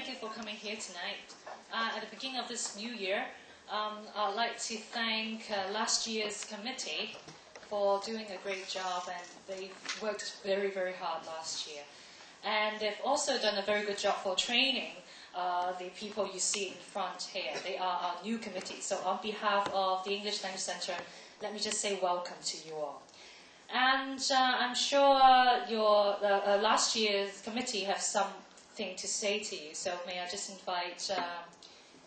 thank you for coming here tonight. Uh, at the beginning of this new year, um, I'd like to thank uh, last year's committee for doing a great job, and they worked very, very hard last year. And they've also done a very good job for training uh, the people you see in front here. They are our new committee. So, on behalf of the English Language Center, let me just say welcome to you all. And uh, I'm sure your uh, uh, last year's committee has something to say to you. So, may I just invite um,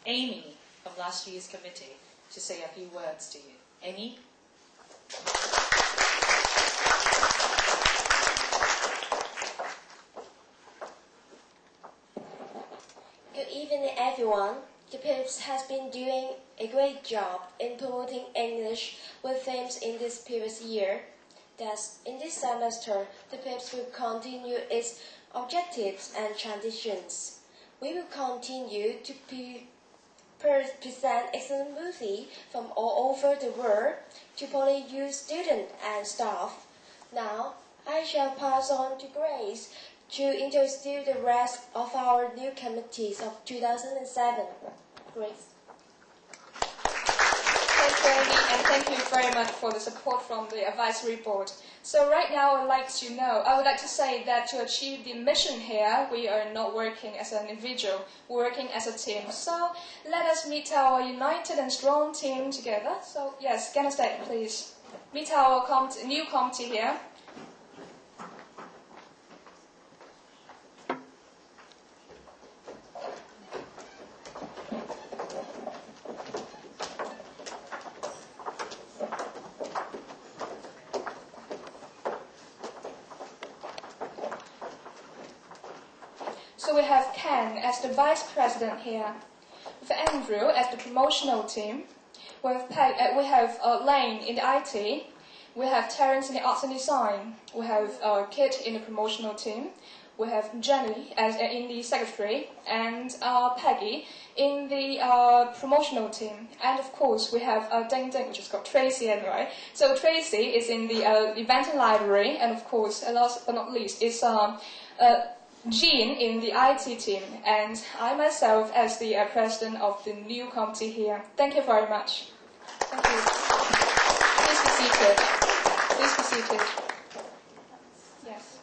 Amy from last year's committee to say a few words to you. Amy? Good evening, everyone. The PIPS has been doing a great job in promoting English with themes in this previous year. Thus, in this semester, the PIPS will continue its objectives and traditions. We will continue to pre- present excellent movies from all over the world to PolyU students and staff. Now, I shall pass on to Grace to introduce the rest of our new committees of 2007. Grace. And thank you very much for the support from the advisory board. So right now, I'd like to know, I would like to say that to achieve the mission here, we are not working as an individual, we're working as a team. So let us meet our united and strong team together. So yes, get please. Meet our committee, new committee here. So we have Ken as the vice president here, with Andrew as the promotional team, we have, uh, we have uh, Lane in the IT, we have Terence in the arts and design, we have uh, Kit in the promotional team, we have Jenny as uh, in the secretary, and uh, Peggy in the uh, promotional team, and of course we have uh, Ding Ding, which is called Tracy anyway. So Tracy is in the event and library, and of course, last but not least, is um, Jean in the IT team, and I myself as the uh, president of the new committee here. Thank you very much. Thank you. Please be seated. Please be seated. Yes.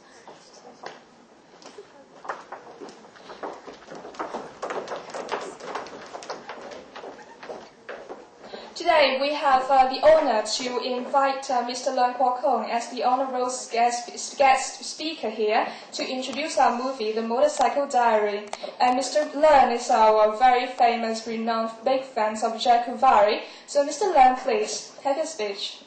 Today we have uh, the honor to invite uh, Mr. Leung Kwok Kong as the honorable guest, guest speaker here to introduce our movie, The Motorcycle Diary. And Mr. Leung is our very famous, renowned big fan of Che Guevara. So Mr. Leung, please, have your speech.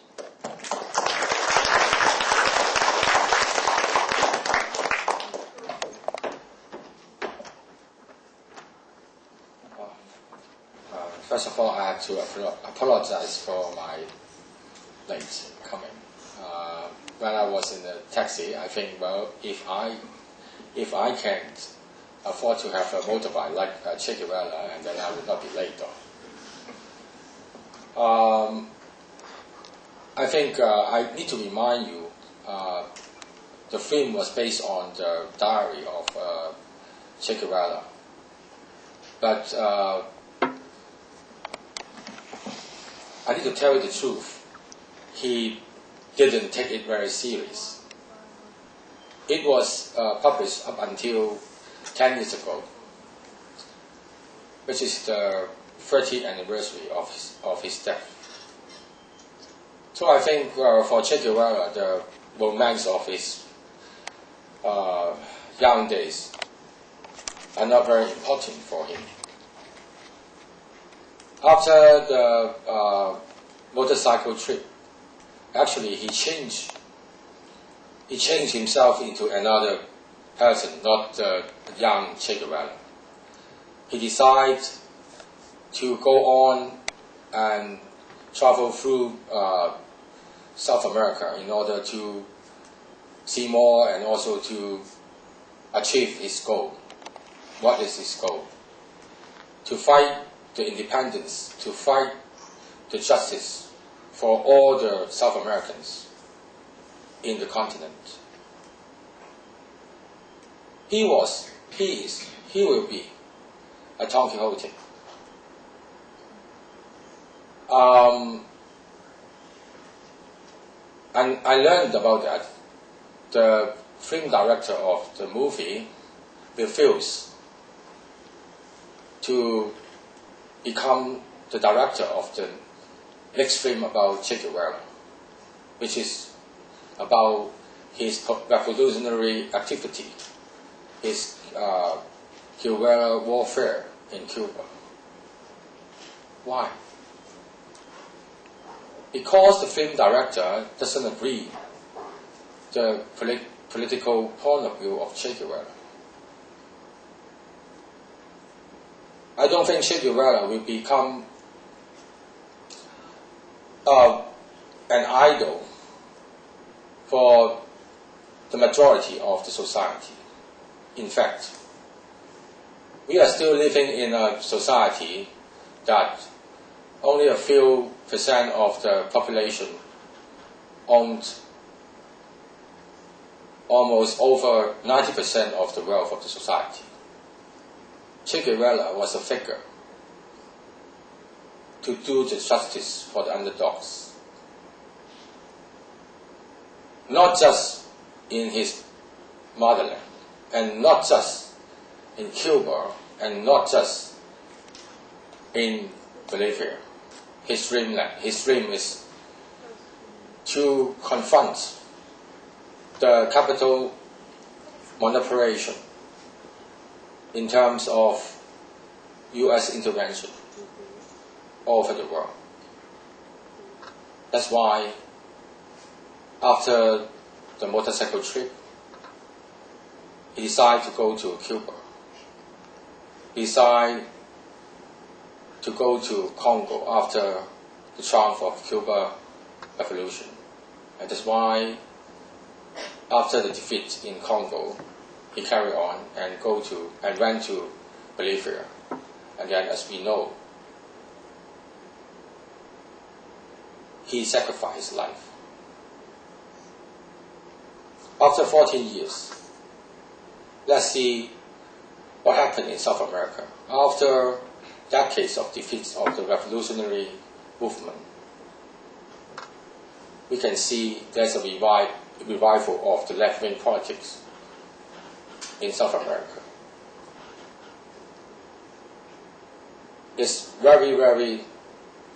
First of all, I have to apologize for my late coming. Uh, when I was in the taxi, I think, well, if I if I can afford to have a motorbike like uh, Che Guevara, and then I would not be late. Though. Um, I think uh, I need to remind you, uh, the film was based on the diary of uh, Che Guevara. But uh, I need to tell you the truth. He didn't take it very serious. It was uh, published up until 10 years ago, which is the 30th anniversary of his, of his death. So I think uh, for Che Guevara, the romance of his uh, young days are not very important for him. After the uh, motorcycle trip, actually he changed. He changed himself into another person, not the young Che Guevara. He decided to go on and travel through uh, South America in order to see more and also to achieve his goal. What is his goal? To fight the independence, to fight the justice for all the South Americans in the continent. He was, he is, he will be a Don Quixote. Um, and I learned about that. The film director of the movie refused to become the director of the next film about Che Guevara, which is about his revolutionary activity, his uh, guerrilla warfare in Cuba. Why? Because the film director doesn't agree the polit- political point of view of Che Guevara. I don't think Che Guevara will become uh, an idol for the majority of the society. In fact, we are still living in a society that only a few percent of the population owned almost over 90% of the wealth of the society. Che Guevara was a figure to do the justice for the underdogs. Not just in his motherland, and not just in Cuba, and not just in Bolivia. His dream, his dream is to confront the capital manipulation in terms of U.S. intervention all over the world. That's why after the motorcycle trip, he decided to go to Cuba. He decided to go to Congo after the triumph of Cuba revolution. And that's why after the defeat in Congo, he carried on and go to and went to Bolivia. And then as we know, he sacrificed his life. After 14 years, let's see what happened in South America. After decades of defeats of the revolutionary movement, we can see there's a revival of the left-wing politics in South America. It's very, very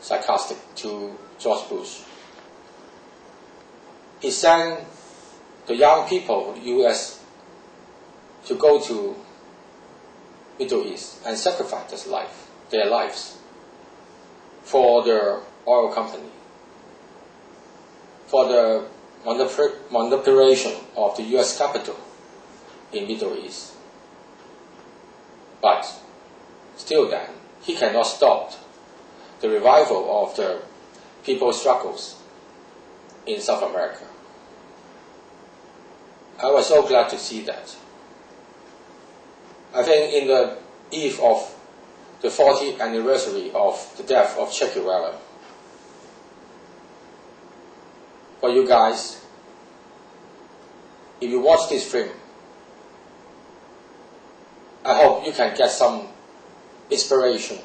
sarcastic to George Bush. He sent the young people, U.S., to go to Middle East and sacrifice their life, their lives for the oil company, for the manipulation of the U.S. capital in Middle East. But still then, he cannot stop the revival of the people's struggles in South America. I was so glad to see that. I think in the eve of the 40th anniversary of the death of Che Guevara, for you guys, if you watch this film, I hope you can get some inspiration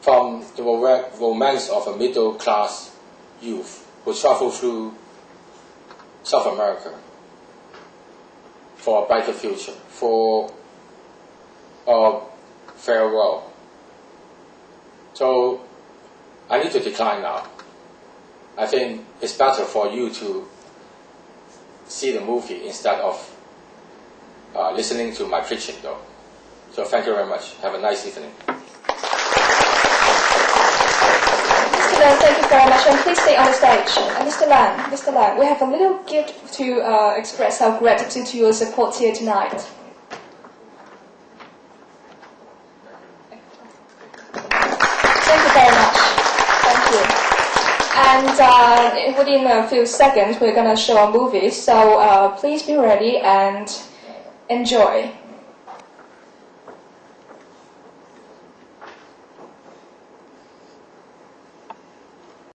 from the romance of a middle class youth who travel through South America for a brighter future, for a farewell. So I need to decline now. I think it's better for you to see the movie instead of uh, listening to my preaching though. So thank you very much. Have a nice evening. Mr. Lan, thank you very much, and please stay on the stage. And Mr. Lan, Mr. Lan, we have a little gift to uh, express our gratitude to your support here tonight. Thank you very much. Thank you. And uh, within a few seconds, we're going to show a movie, so uh, please be ready and enjoy.